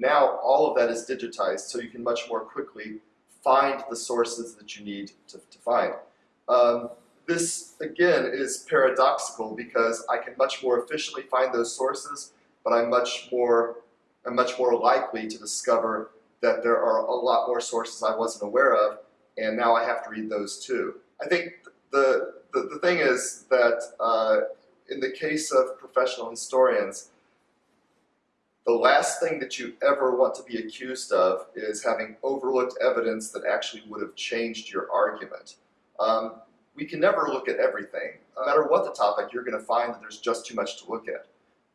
Now all of that is digitized, so you can much more quickly find the sources that you need to, to find. Um, this, again, is paradoxical because I can much more efficiently find those sources, but I'm much more, I'm much more likely to discover that there are a lot more sources I wasn't aware of, and now I have to read those too. I think the, the, the thing is that uh, in the case of professional historians, the last thing that you ever want to be accused of is having overlooked evidence that actually would have changed your argument. Um, we can never look at everything. No matter what the topic, you're going to find that there's just too much to look at.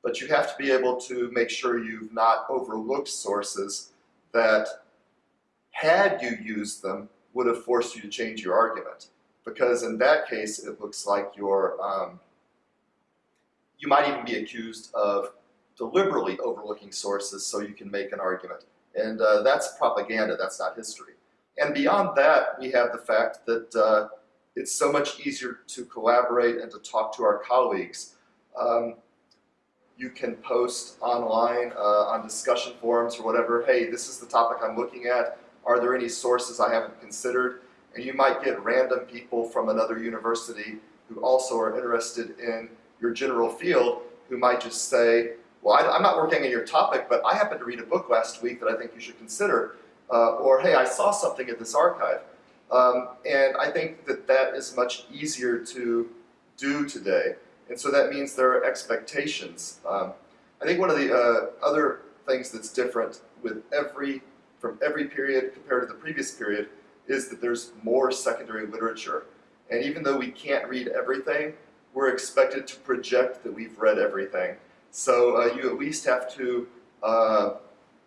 But you have to be able to make sure you've not overlooked sources that, had you used them, would have forced you to change your argument. Because in that case, it looks like you're, um, you might even be accused of deliberately overlooking sources so you can make an argument. And uh, that's propaganda, that's not history. And beyond that, we have the fact that uh, it's so much easier to collaborate and to talk to our colleagues. Um, you can post online uh, on discussion forums or whatever, hey, this is the topic I'm looking at. Are there any sources I haven't considered? And you might get random people from another university who also are interested in your general field who might just say, well, I, am not working on your topic, but I happened to read a book last week that I think you should consider. Uh, or, hey, I saw something at this archive. Um, and I think that that is much easier to do today. And so that means there are expectations. Um, I think one of the uh, other things that's different with every, from every period compared to the previous period is that there's more secondary literature. And even though we can't read everything, we're expected to project that we've read everything. So uh, you at least have to uh,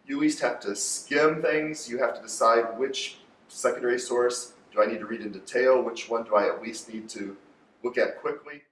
you at least have to skim things. You have to decide which secondary source do I need to read in detail, which one do I at least need to look at quickly.